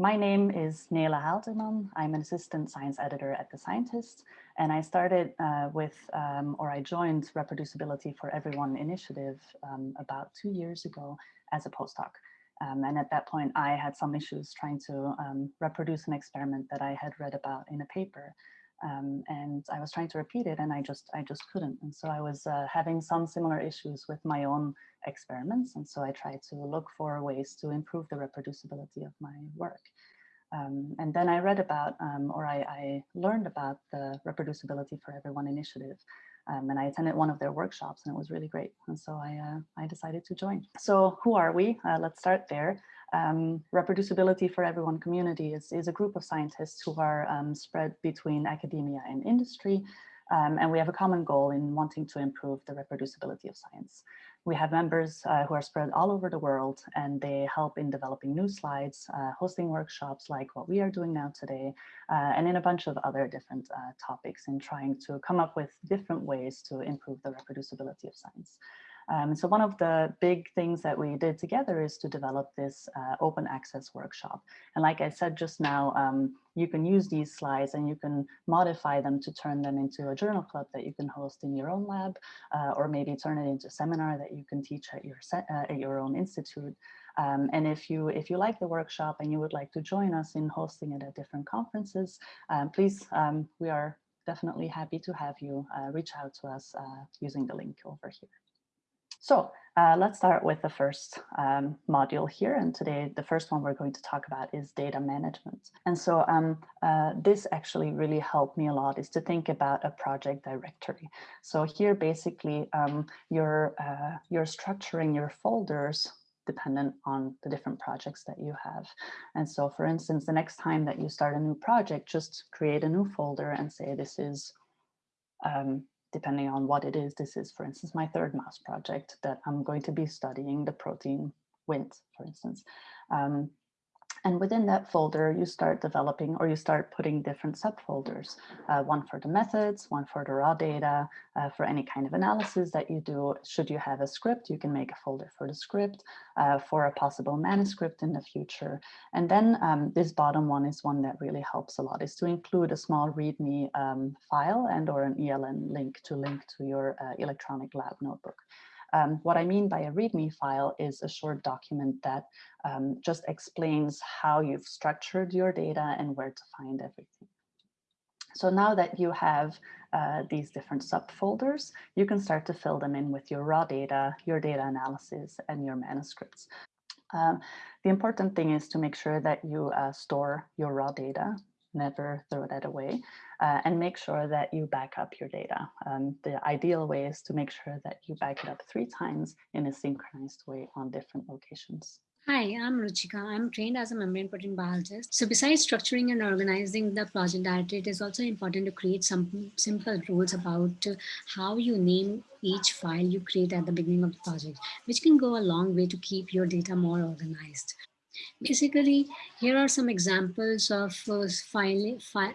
My name is Nele Haelterman. I'm an assistant science editor at The Scientist, and I started uh, with, um, or I joined Reproducibility for Everyone initiative um, about two years ago as a postdoc. Um, and at that point, I had some issues trying to um, reproduce an experiment that I had read about in a paper. Um, and I was trying to repeat it and I just I just couldn't. And so I was uh, having some similar issues with my own experiments. And so I tried to look for ways to improve the reproducibility of my work. Um, and then I read about, um, or I, I, learned about the Reproducibility for Everyone initiative. Um, and I attended one of their workshops and it was really great. And so I, uh, I decided to join. So who are we? Uh, let's start there. Um, Reproducibility for Everyone community is, is a group of scientists who are um, spread between academia and industry. Um, and we have a common goal in wanting to improve the reproducibility of science. We have members uh, who are spread all over the world and they help in developing new slides, uh, hosting workshops like what we are doing now today, uh, and in a bunch of other different uh, topics in trying to come up with different ways to improve the reproducibility of science. Um, so one of the big things that we did together is to develop this uh, open access workshop. And like I said just now, um, you can use these slides and you can modify them to turn them into a journal club that you can host in your own lab, uh, or maybe turn it into a seminar that you can teach at your, uh, at your own institute. Um, and if you if you like the workshop and you would like to join us in hosting it at different conferences, um, please, um, we are definitely happy to have you uh, reach out to us uh, using the link over here. So uh, let's start with the first um, module here. And today, the first one we're going to talk about is data management. And so um, uh, this actually really helped me a lot is to think about a project directory. So here, basically, um, you're, uh, you're structuring your folders dependent on the different projects that you have. And so, for instance, the next time that you start a new project, just create a new folder and say this is um, depending on what it is, this is, for instance, my third mouse project that I'm going to be studying the protein Wnt, for instance. Um, and within that folder, you start developing or you start putting different subfolders, uh, one for the methods, one for the raw data, uh, for any kind of analysis that you do. Should you have a script, you can make a folder for the script, uh, for a possible manuscript in the future. And then um, this bottom one is one that really helps a lot, is to include a small README um, file and or an ELN link to link to your uh, electronic lab notebook. Um, what I mean by a README file is a short document that um, just explains how you've structured your data and where to find everything. So now that you have uh, these different subfolders, you can start to fill them in with your raw data, your data analysis, and your manuscripts. Um, the important thing is to make sure that you uh, store your raw data never throw that away uh, and make sure that you back up your data. Um, the ideal way is to make sure that you back it up three times in a synchronized way on different locations. Hi, I'm Ruchika. I'm trained as a membrane protein biologist. So besides structuring and organizing the project directory, it is also important to create some simple rules about how you name each file you create at the beginning of the project, which can go a long way to keep your data more organized. Basically, here are some examples of uh, file, file,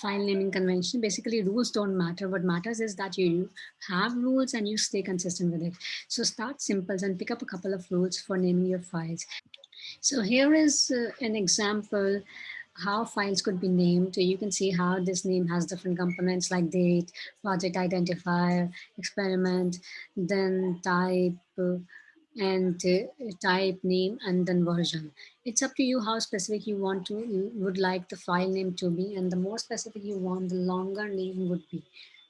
file naming convention. Basically, rules don't matter. What matters is that you have rules and you stay consistent with it. So start simple and pick up a couple of rules for naming your files. So here is uh, an example how files could be named. You can see how this name has different components like date, project identifier, experiment, then type, uh, and uh, type name and then version. It's up to you how specific you want to, you would like the file name to be and the more specific you want, the longer name would be.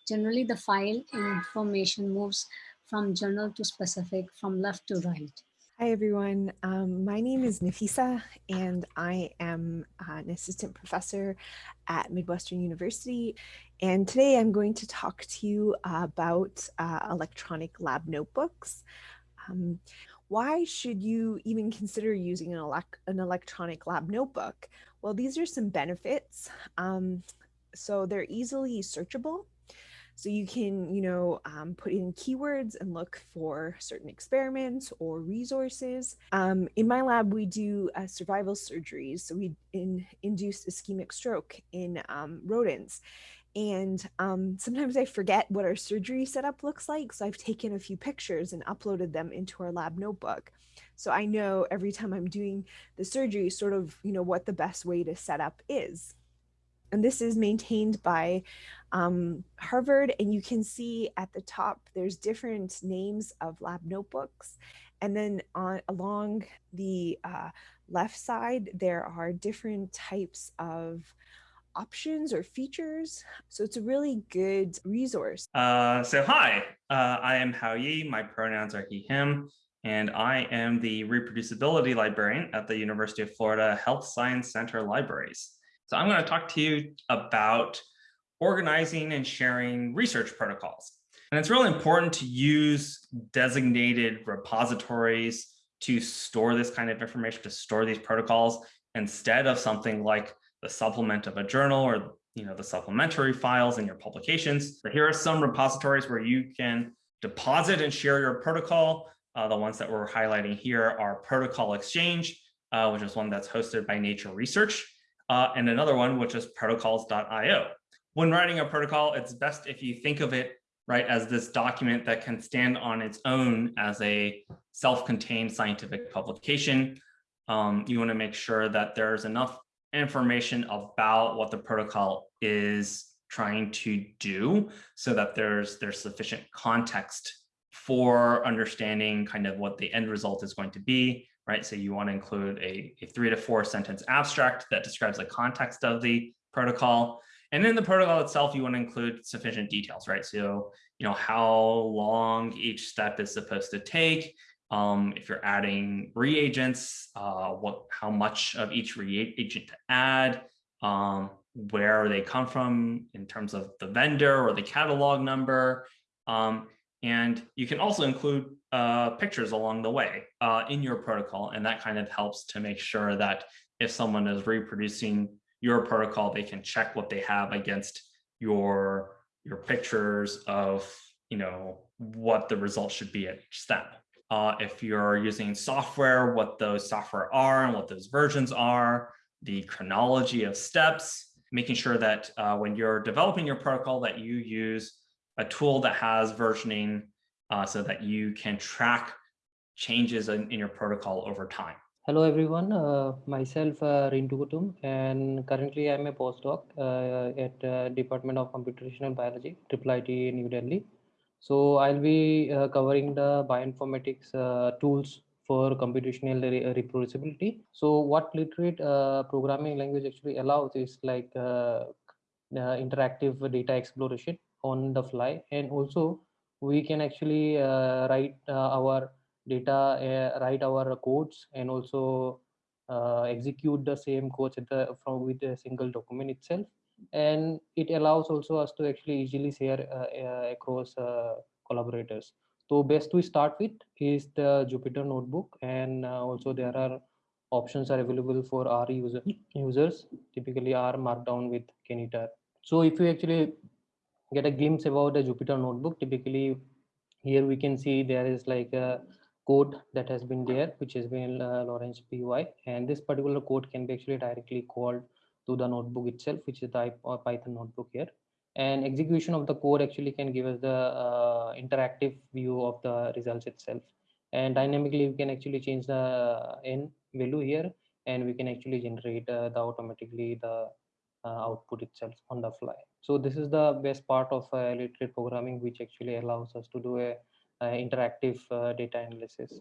Generally, the file information moves from general to specific, from left to right. Hi everyone, um, my name is Nafisa and I am an assistant professor at Midwestern University and today I'm going to talk to you about uh, electronic lab notebooks. Um, why should you even consider using an, elec an, electronic lab notebook? Well, these are some benefits. Um, so they're easily searchable. So you can, you know, um, put in keywords and look for certain experiments or resources. Um, in my lab, we do uh, survival surgeries. So we in, induce ischemic stroke in um, rodents. And um, sometimes I forget what our surgery setup looks like. So I've taken a few pictures and uploaded them into our lab notebook. So I know every time I'm doing the surgery, sort of, you know, what the best way to set up is. And this is maintained by um, Harvard. And you can see at the top, there's different names of lab notebooks. And then on along the uh, left side, there are different types of options or features. So it's a really good resource. Uh, so hi, uh, I am Hao Ye. My pronouns are he, him, and I am the reproducibility librarian at the University of Florida Health Science Center Libraries. So I'm going to talk to you about organizing and sharing research protocols. And it's really important to use designated repositories to store this kind of information, to store these protocols instead of something like the supplement of a journal or you know the supplementary files in your publications. But here are some repositories where you can deposit and share your protocol. Uh, the ones that we're highlighting here are Protocol Exchange, uh, which is one that's hosted by Nature Research, uh, and another one which is protocols.io. When writing a protocol, it's best if you think of it right as this document that can stand on its own as a self-contained scientific publication. Um, you want to make sure that there's enough information about what the protocol is trying to do so that there's there's sufficient context for understanding kind of what the end result is going to be, right? So you want to include a, a three to four sentence abstract that describes the context of the protocol. And in the protocol itself, you want to include sufficient details, right? So, you know, how long each step is supposed to take, um, if you're adding reagents, uh, what, how much of each reagent to add, um, where they come from in terms of the vendor or the catalog number. Um, and you can also include uh, pictures along the way uh, in your protocol. And that kind of helps to make sure that if someone is reproducing your protocol, they can check what they have against your, your pictures of, you know, what the results should be at each step uh, if you're using software, what those software are and what those versions are, the chronology of steps, making sure that uh, when you're developing your protocol that you use a tool that has versioning uh, so that you can track changes in, in, your protocol over time. Hello everyone, uh, myself uh, Rintu Kutum and currently I'm a postdoc uh, at uh, Department of Computational Biology, IIIT New Delhi. So I'll be uh, covering the bioinformatics uh, tools for computational re uh, reproducibility. So what literate uh, programming language actually allows is like uh, uh, interactive data exploration on the fly. And also we can actually write our data, write our codes and also execute the same codes the, from with a single document itself and it allows also us to actually easily share uh, uh, across uh, collaborators. So best we start with is the jupyter notebook. And also there are options are available for r user, users. Typically r markdown with knitr so if you actually get a glimpse about the jupyter notebook typically here we can see there is like a code that has been there which has been uh, lawrence py and this particular code can be actually directly called to the notebook itself, which is the uh, Python notebook here. And execution of the code actually can give us the uh, interactive view of the results itself. And dynamically, we can actually change the n value here, and we can actually generate uh, the automatically the uh, output itself on the fly. So this is the best part of uh, literate programming, which actually allows us to do a, a interactive uh, data analysis.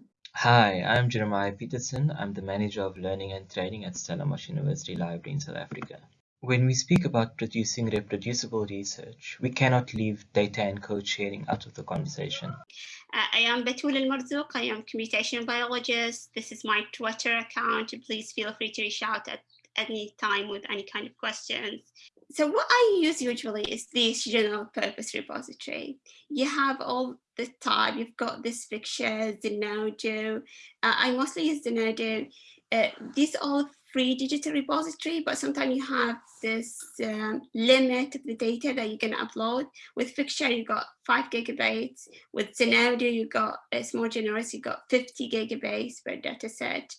Hi, I'm Jeremiah Peterson. I'm the Manager of Learning and Training at Stellenbosch University Library in South Africa. When we speak about producing reproducible research, we cannot leave data and code sharing out of the conversation. Uh, I am Betul Al I am computational biologist. This is my Twitter account. Please feel free to reach out at any time with any kind of questions. So what I use usually is this general purpose repository. You have all the type, you've got this Figshare, Zenodo. Uh, I mostly use Zenodo. Uh, these all free digital repository, but sometimes you have this um, limit of the data that you can upload. With Figshare, you've got five gigabytes. With Zenodo, you've got, it's more generous, You've got 50 gigabytes per data set.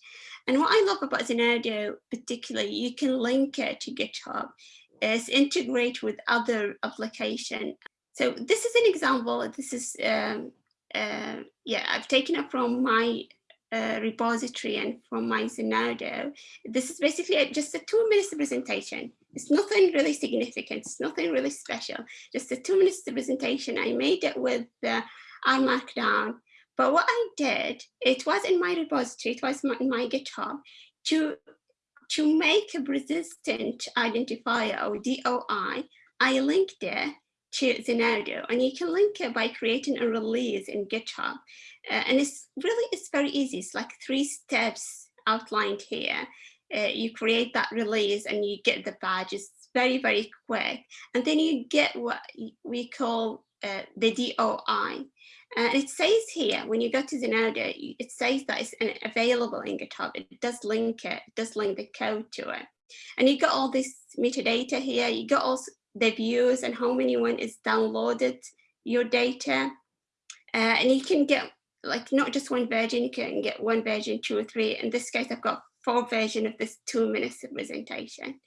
And what I love about Zenodo particularly, you can link it to GitHub is integrate with other application. So this is an example. This is, um, uh, yeah, I've taken it from my uh, repository and from my Zenodo. This is basically a, just a two minutes presentation. It's nothing really significant. It's nothing really special. Just a two minutes presentation. I made it with the R Markdown. But what I did, it was in my repository, it was in my GitHub, to, to make a persistent identifier or DOI, I linked it to Zenodo and you can link it by creating a release in GitHub. Uh, and it's really, it's very easy. It's like three steps outlined here. Uh, you create that release and you get the badge. It's very, very quick. And then you get what we call uh, the DOI. And it says here, when you go to Zenodo, it says that it's available in GitHub. It does link it, it does link the code to it. And you got all this metadata here. You got also the views and how many one is downloaded your data. Uh, and you can get like not just one version, you can get one version, two or three. In this case, I've got four version of this two minutes presentation.